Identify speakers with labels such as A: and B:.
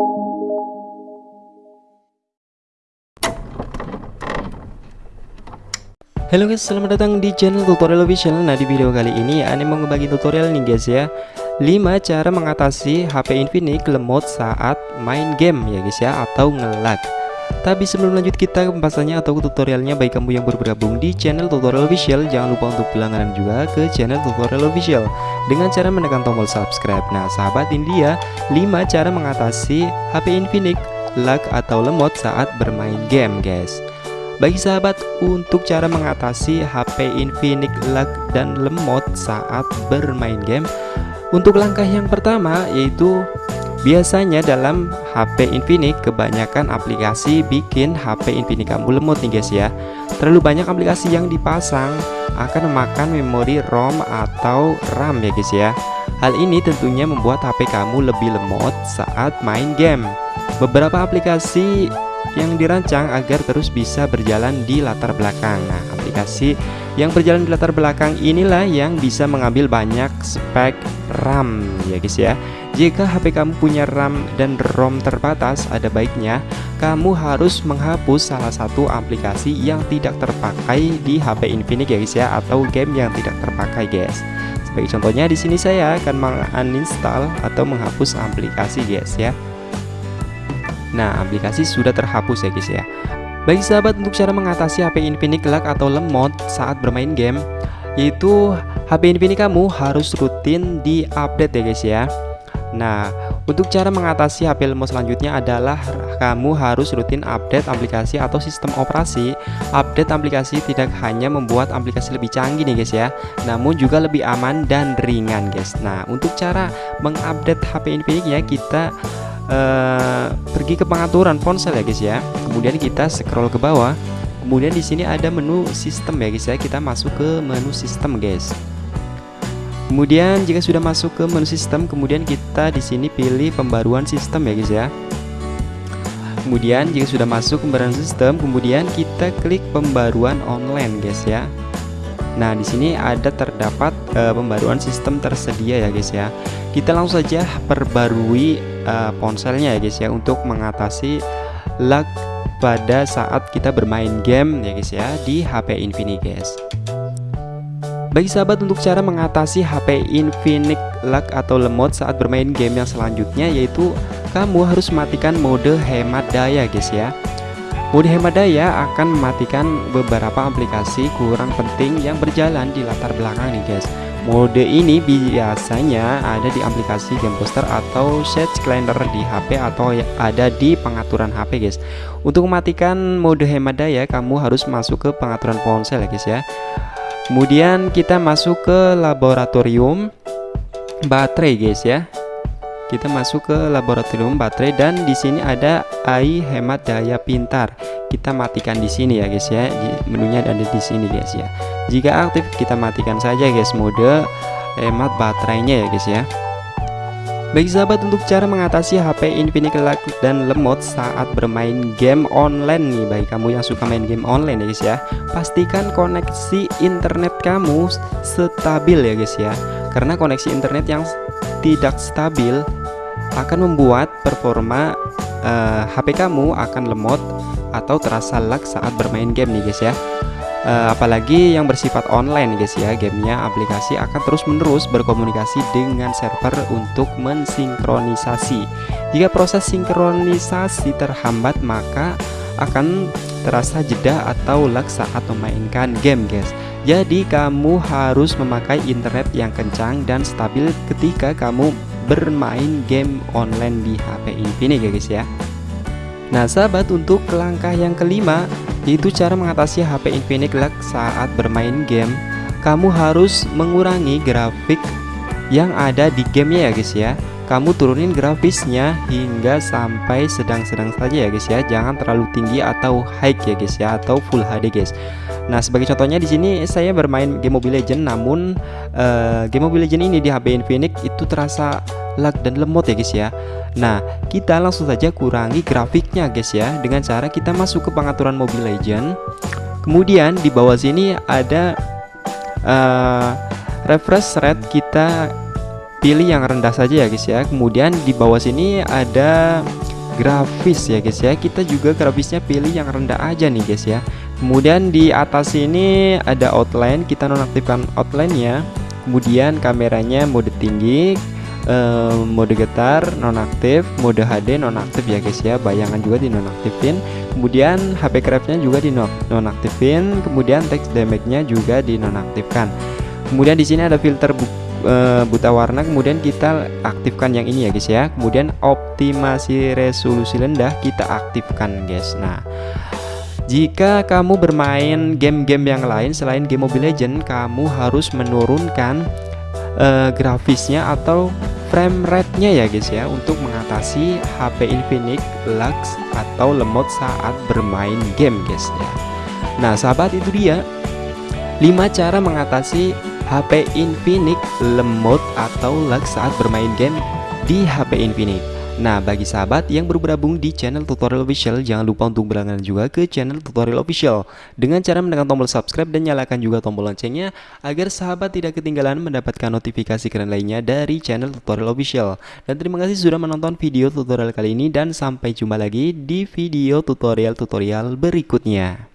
A: Halo guys, selamat datang di channel tutorial official. Nah di video kali ini Ane mau ngebagi tutorial nih guys ya. 5 cara mengatasi HP Infinix lemot saat main game ya guys ya Atau ngelag Tapi sebelum lanjut kita ke pembahasannya atau tutorialnya Bagi kamu yang baru bergabung di channel tutorial official Jangan lupa untuk berlangganan juga ke channel tutorial official. Dengan cara menekan tombol subscribe. Nah sahabat ini dia 5 cara mengatasi HP Infinix lag atau lemot saat bermain game guys. Bagi sahabat, untuk cara mengatasi HP Infinix lag dan lemot saat bermain game Untuk langkah yang pertama yaitu Biasanya dalam HP Infinix kebanyakan aplikasi bikin HP Infinix. Kamu lemot nih guys ya. Terlalu banyak aplikasi yang dipasang akan memakan memori ROM atau RAM ya guys ya. Hal ini tentunya membuat HP kamu lebih lemot saat main game. Beberapa aplikasi yang dirancang agar terus bisa berjalan di latar belakang. Nah aplikasi yang berjalan di latar belakang inilah yang bisa mengambil banyak spek RAM ya guys ya. Jika HP kamu punya RAM dan ROM terbatas ada baiknya kamu harus menghapus salah satu aplikasi yang tidak terpakai di HP Infinix ya guys ya Atau game yang tidak terpakai guys. Sebagai contohnya di sini saya akan menguninstall atau menghapus aplikasi guys ya. Nah, aplikasi sudah terhapus ya guys ya. Bagi sahabat untuk cara mengatasi HP Infinix lag atau lemot saat bermain game, yaitu HP Infinix kamu harus rutin diupdate ya guys ya. Nah, untuk cara mengatasi HP lemot selanjutnya adalah kamu harus rutin update aplikasi atau sistem operasi. Update aplikasi tidak hanya membuat aplikasi lebih canggih nih guys ya, namun juga lebih aman dan ringan guys. Nah, untuk cara mengupdate HP Infinix ya kita uh, pergi ke pengaturan ponsel ya guys ya kemudian kita scroll ke bawah. Kemudian di sini ada menu sistem ya guys ya. Kita masuk ke menu sistem guys. Kemudian jika sudah masuk ke menu sistem kemudian kita di sini pilih pembaruan sistem ya guys ya. Kemudian jika sudah masuk pembaruan sistem kemudian kita klik pembaruan online guys ya. Nah, di sini ada terdapat uh, pembaruan sistem tersedia ya guys ya. Kita langsung saja perbarui uh, ponselnya ya guys ya untuk mengatasi lag pada saat kita bermain game ya guys ya di HP Infinix guys. Bagi sahabat untuk cara mengatasi HP Infinix lag atau lemot saat bermain game yang selanjutnya yaitu kamu harus matikan mode hemat daya guys ya. Mode hemat daya akan mematikan beberapa aplikasi kurang penting yang berjalan di latar belakang nih guys. Mode ini biasanya ada di aplikasi game poster atau set calendar di HP atau ada di pengaturan HP guys. Untuk mematikan mode hemat daya kamu harus masuk ke pengaturan ponsel ya guys ya. Kemudian kita masuk ke laboratorium baterai guys ya kita masuk ke laboratorium baterai dan di sini ada AI hemat daya pintar kita matikan di sini ya guys ya menunya ada di sini guys ya jika aktif kita matikan saja guys. Mode hemat baterainya ya guys ya. Bagi sahabat untuk cara mengatasi HP Infinix lag dan lemot saat bermain game online nih Bagi kamu yang suka main game online ya guys ya Pastikan koneksi internet kamu stabil ya guys ya. Karena koneksi internet yang tidak stabil akan membuat performa uh, eh, HP kamu akan lemot atau terasa lag saat bermain game nih guys ya uh, apalagi yang bersifat online guys ya. Gamenya aplikasi akan terus-menerus berkomunikasi dengan server untuk mensinkronisasi. Jika proses sinkronisasi terhambat maka akan terasa jeda atau lag saat memainkan game guys. Jadi kamu harus memakai internet yang kencang dan stabil ketika kamu bermain game online di HP Infinix ya guys ya. Nah sahabat untuk langkah yang kelima yaitu cara mengatasi HP Infinix lag saat bermain game. Kamu harus mengurangi grafik yang ada di gamenya ya guys ya. Kamu turunin grafisnya hingga sampai sedang-sedang saja ya guys ya. Jangan terlalu tinggi atau high ya guys ya atau full HD guys Nah sebagai contohnya di sini saya bermain game Mobile Legend namun uh, game Mobile Legend ini di HP Infinix itu terasa lag dan lemot ya guys ya. Nah kita langsung saja kurangi grafiknya guys ya. Dengan cara kita masuk ke pengaturan Mobile Legend kemudian di bawah sini ada uh, refresh rate kita pilih yang rendah saja ya guys ya. Kemudian di bawah sini ada grafis ya guys ya. Kita juga grafisnya pilih yang rendah aja nih guys ya kemudian di atas ini ada outline kita nonaktifkan outline ya kemudian kameranya mode tinggi eh, mode getar nonaktif mode HD nonaktif ya guys ya. Bayangan juga dinonaktifin kemudian HP craftnya juga dinonaktifin kemudian text damage nya juga dinonaktifkan kemudian di sini ada filter uh, buta warna. Kemudian kita aktifkan yang ini ya guys ya. Kemudian optimasi resolusi rendah kita aktifkan guys. Nah jika kamu bermain game-game yang lain selain game Mobile Legend kamu harus menurunkan uh, grafisnya atau frame rate-nya ya guys ya untuk mengatasi HP Infinix lag atau lemot saat bermain game guys ya. Nah sahabat itu dia. 5 cara mengatasi HP Infinix lemot atau lag saat bermain game di HP Infinix Nah bagi sahabat yang baru bergabung di channel tutorial official jangan lupa untuk berlangganan juga ke channel tutorial official. Dengan cara menekan tombol subscribe dan nyalakan juga tombol loncengnya agar sahabat tidak ketinggalan mendapatkan notifikasi keren lainnya dari channel tutorial official. Dan terima kasih sudah menonton video tutorial kali ini dan sampai jumpa lagi di video tutorial-tutorial berikutnya